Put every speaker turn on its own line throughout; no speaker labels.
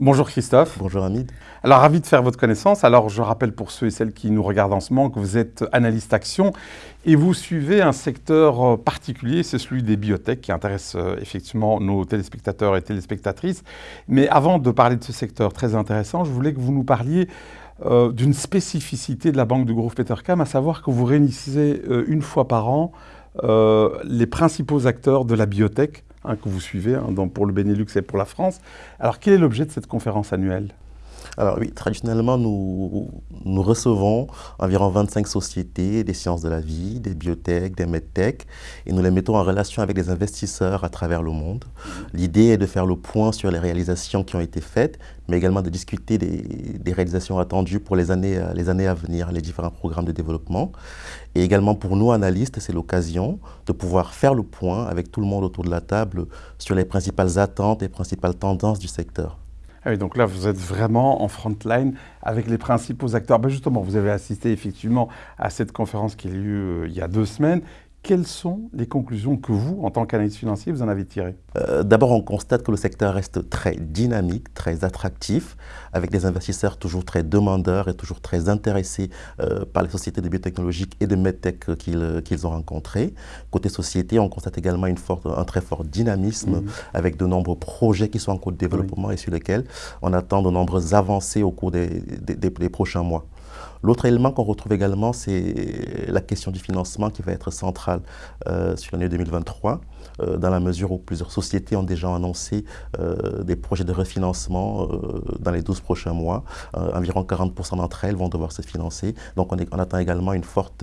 Bonjour Christophe.
Bonjour Hamid.
Alors ravi de faire votre connaissance. Alors je rappelle pour ceux et celles qui nous regardent en ce moment que vous êtes analyste action et vous suivez un secteur euh, particulier, c'est celui des biotech qui intéresse euh, effectivement nos téléspectateurs et téléspectatrices. Mais avant de parler de ce secteur très intéressant, je voulais que vous nous parliez euh, d'une spécificité de la banque de Grove Petercam, à savoir que vous réunissez une fois par an les principaux acteurs de la biotech Hein, que vous suivez hein, pour le Benelux et pour la France. Alors, quel est l'objet de cette conférence annuelle?
Alors oui, traditionnellement, nous, nous recevons environ 25 sociétés des sciences de la vie, des biotech, des medtech, et nous les mettons en relation avec des investisseurs à travers le monde. L'idée est de faire le point sur les réalisations qui ont été faites, mais également de discuter des, réalisations attendues pour les années, les années à venir, les différents programmes de développement. Et également pour nous, analystes, c'est l'occasion de pouvoir faire le point avec tout le monde autour de la table sur les principales attentes et principales tendances du secteur.
Ah donc là, vous êtes vraiment en front line avec les principaux acteurs. Ben justement, vous avez assisté effectivement à cette conférence qui a eu lieu euh, il y a deux semaines quelles sont les conclusions que vous, en tant qu'analyste financier, vous en avez tirées?
Euh, D'abord, on constate que le secteur reste très dynamique, très attractif, avec des investisseurs toujours très demandeurs et toujours très intéressés euh, par les sociétés de biotechnologie et de medtech qu'ils ont rencontrées. Côté société, on constate également une forte, un très fort dynamisme mhm. avec de nombreux projets qui sont en cours de développement et sur lesquels on attend de nombreuses avancées au cours des, des prochains mois. L'autre élément qu'on retrouve également, c'est la question du financement qui va être centrale euh, sur l'année 2023, euh, dans la mesure où plusieurs sociétés ont déjà annoncé euh, des projets de refinancement dans les 12 prochains mois. environ 40% d'entre elles vont devoir se financer. Donc on, on attend également une forte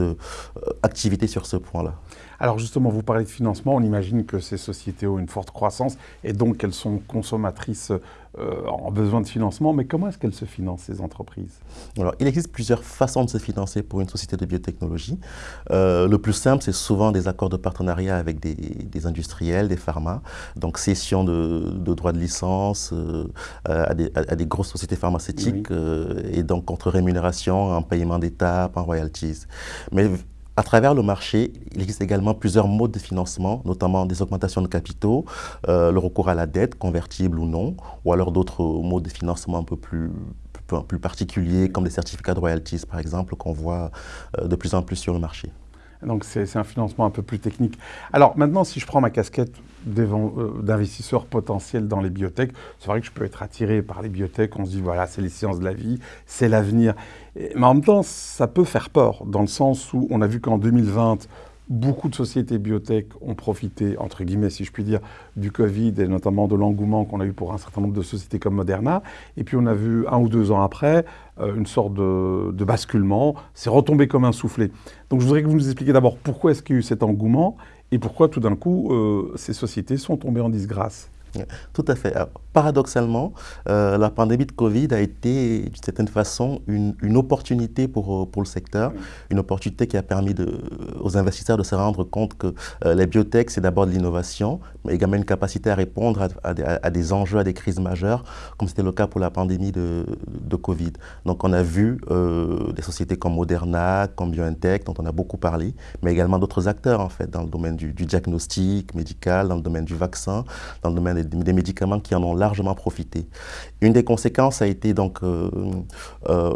activité sur ce point-là.
Alors justement, vous parlez de financement, on imagine que ces sociétés ont une forte croissance et donc qu'elles sont consommatrices en besoin de financement, mais comment est-ce qu'elles se financent, ces entreprises?
Alors, il existe plusieurs façons de se financer pour une société de biotechnologie. Euh, le plus simple, c'est souvent des accords de partenariat avec des, industriels, des pharma, donc cession de, droits de licence euh, à, des, grosses sociétés pharmaceutiques, et donc contre rémunération en paiement d'étapes, en royalties. Mais à travers le marché, il existe également plusieurs modes de financement, notamment des augmentations de capitaux, euh, le recours à la dette, convertible ou non, ou alors d'autres modes de financement un peu plus, plus, particuliers, comme des certificats de royalties, par exemple, qu'on voit euh, de plus en plus sur le marché.
Donc c'est un financement un peu plus technique. Alors maintenant, si je prends ma casquette euh, d'investisseurs potentiels dans les biotech, c'est vrai que je peux être attiré par les biotech, on se dit voilà, c'est les sciences de la vie, c'est l'avenir. Mais en même temps, ça peut faire peur, dans le sens où on a vu qu'en 2020, beaucoup de sociétés biotech ont profité, entre guillemets, si je puis dire, du Covid et notamment de l'engouement qu'on a eu pour un certain nombre de sociétés comme Moderna. Et puis on a vu un ou deux ans après euh, une sorte de, basculement. C'est retombé comme un soufflet. Donc je voudrais que vous nous expliquiez d'abord pourquoi est-ce qu'il y a eu cet engouement et pourquoi tout d'un coup euh, ces sociétés sont tombées en disgrâce.
Tout à fait. paradoxalement, euh, la pandémie de Covid a été, d'une certaine façon, une, opportunité pour, euh, pour le secteur, une opportunité qui a permis de, aux investisseurs de se rendre compte que euh, les biotech, c'est d'abord de l'innovation, mais également une capacité à répondre à, des enjeux, à des crises majeures, comme c'était le cas pour la pandémie de, de Covid. Donc on a vu des sociétés comme Moderna, comme BioNTech, dont on a beaucoup parlé, mais également d'autres acteurs, en fait, dans le domaine du, du diagnostic médical, dans le domaine du vaccin, dans le domaine des, médicaments qui en ont largement profité. Une des conséquences a été donc euh, euh,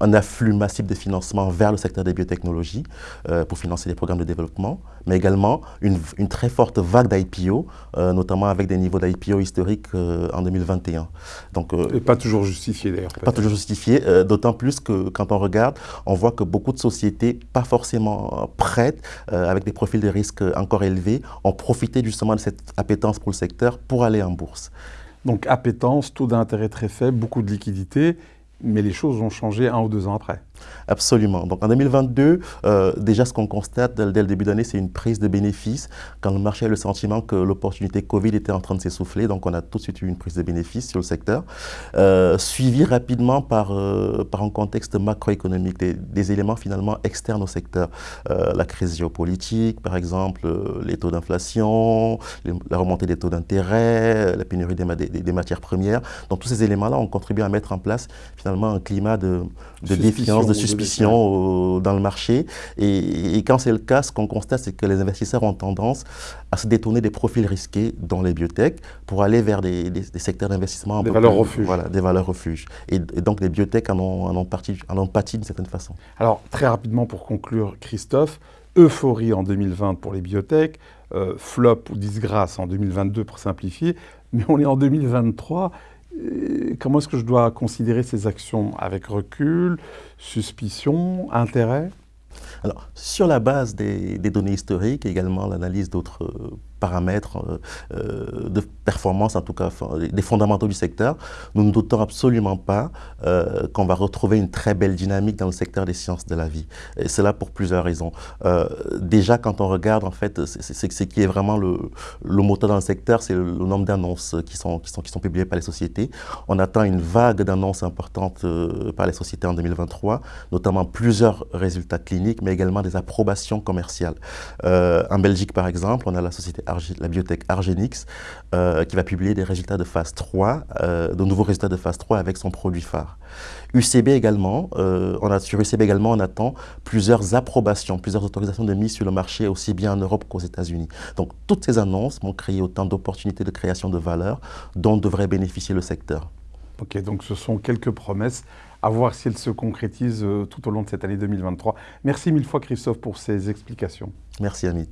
un afflux massif de financement vers le secteur des biotechnologies euh, pour financer les programmes de développement, mais également une, très forte vague d'IPO, notamment avec des niveaux d'IPO historiques en 2021.
Donc, Et pas toujours justifié d'ailleurs.
Pas toujours justifié, d'autant plus que quand on regarde, on voit que beaucoup de sociétés, pas forcément prêtes, avec des profils de risque encore élevés, ont profité justement de cette appétence pour le secteur pour aller en bourse.
Donc appétence, taux d'intérêt très faible, beaucoup de liquidités, mais les choses ont changé un ou deux ans après.
Absolument. Donc en 2022, euh, déjà ce qu'on constate dès, le début d'année, c'est une prise de bénéfices quand le marché a le sentiment que l'opportunité Covid était en train de s'essouffler. Donc on a tout de suite eu une prise de bénéfices sur le secteur, euh, suivi rapidement par, euh, par un contexte macroéconomique, des, éléments finalement externes au secteur. la crise géopolitique, par exemple, les taux d'inflation, la remontée des taux d'intérêt, la pénurie des, des, matières premières. Donc tous ces éléments-là ont contribué à mettre en place finalement un climat de, de défiance, de suspicion dans le marché. Et, quand c'est le cas, ce qu'on constate, c'est que les investisseurs ont tendance à se détourner des profils risqués dans les biotech pour aller vers des, secteurs d'investissement.
Des valeurs refuges.
Voilà, des valeurs refuges. Et, donc les biotech en ont, en ont, parti, en ont pâti d'une certaine façon.
Alors, très rapidement pour conclure, Christophe, euphorie en 2020 pour les biotech, euh, flop ou disgrâce en 2022 pour simplifier, mais on est en 2023 comment est-ce que je dois considérer ces actions Avec recul, suspicion, intérêt?
Alors, sur la base des, des données historiques, également l'analyse d'autres paramètres euh, euh, de performance, en tout cas des fondamentaux du secteur, nous ne doutons absolument pas euh, qu'on va retrouver une très belle dynamique dans le secteur des sciences de la vie. Et c'est là pour plusieurs raisons. déjà, quand on regarde, en fait, ce qui est vraiment le, le, moteur dans le secteur, c'est le, nombre d'annonces qui sont, qui, sont, qui sont publiées par les sociétés. On attend une vague d'annonces importantes par les sociétés en 2023, notamment plusieurs résultats cliniques, mais également des approbations commerciales. en Belgique, par exemple, on a la société la biotech Argenix, euh, qui va publier des résultats de phase 3, euh, de nouveaux résultats de phase 3 avec son produit phare. UCB également, euh, on a, sur UCB également, on attend plusieurs approbations, plusieurs autorisations de mise sur le marché, aussi bien en Europe qu'aux États-Unis. Donc, toutes ces annonces vont créer autant d'opportunités de création de valeur dont devrait bénéficier le secteur.
Ok, donc ce sont quelques promesses à voir si elles se concrétisent tout au long de cette année 2023. Merci mille fois Christophe pour ces explications.
Merci Amit.